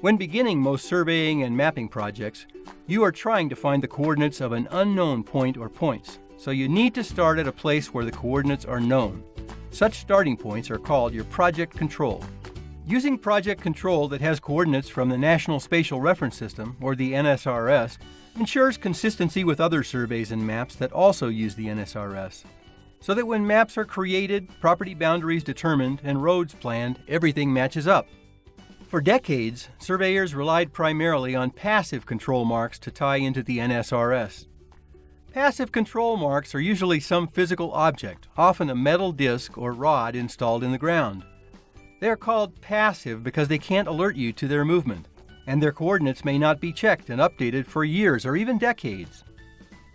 When beginning most surveying and mapping projects, you are trying to find the coordinates of an unknown point or points, so you need to start at a place where the coordinates are known. Such starting points are called your project control. Using project control that has coordinates from the National Spatial Reference System, or the NSRS, ensures consistency with other surveys and maps that also use the NSRS. So that when maps are created, property boundaries determined, and roads planned, everything matches up. For decades, surveyors relied primarily on passive control marks to tie into the NSRS. Passive control marks are usually some physical object, often a metal disc or rod installed in the ground. They are called passive because they can't alert you to their movement, and their coordinates may not be checked and updated for years or even decades.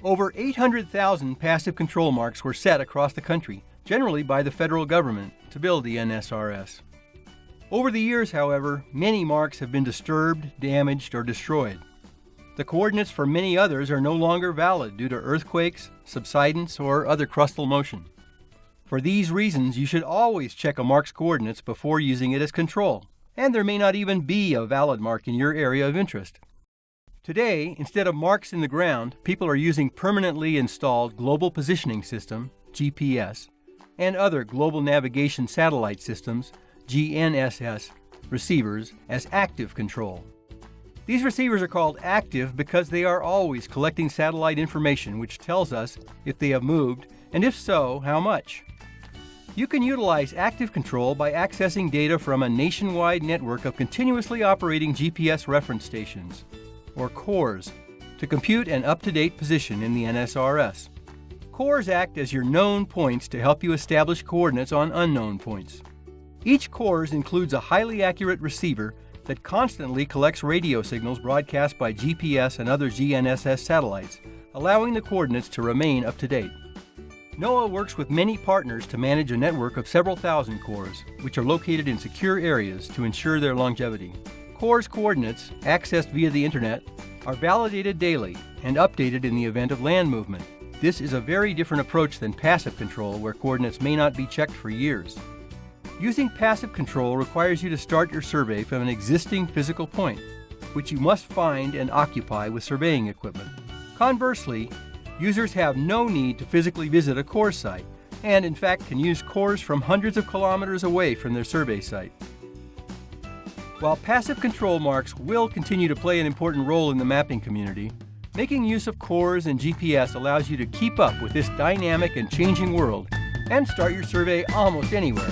Over 800,000 passive control marks were set across the country, generally by the federal government, to build the NSRS. Over the years, however, many marks have been disturbed, damaged, or destroyed. The coordinates for many others are no longer valid due to earthquakes, subsidence, or other crustal motion. For these reasons, you should always check a mark's coordinates before using it as control, and there may not even be a valid mark in your area of interest. Today, instead of marks in the ground, people are using permanently installed Global Positioning System, GPS, and other global navigation satellite systems GNSS receivers as active control. These receivers are called active because they are always collecting satellite information which tells us if they have moved and if so, how much. You can utilize active control by accessing data from a nationwide network of continuously operating GPS reference stations, or CORS, to compute an up-to-date position in the NSRS. CORS act as your known points to help you establish coordinates on unknown points. Each CORS includes a highly accurate receiver that constantly collects radio signals broadcast by GPS and other GNSS satellites, allowing the coordinates to remain up to date. NOAA works with many partners to manage a network of several thousand CORS, which are located in secure areas to ensure their longevity. CORS coordinates, accessed via the internet, are validated daily and updated in the event of land movement. This is a very different approach than passive control where coordinates may not be checked for years. Using passive control requires you to start your survey from an existing physical point, which you must find and occupy with surveying equipment. Conversely, users have no need to physically visit a CORS site, and in fact can use CORS from hundreds of kilometers away from their survey site. While passive control marks will continue to play an important role in the mapping community, making use of CORS and GPS allows you to keep up with this dynamic and changing world and start your survey almost anywhere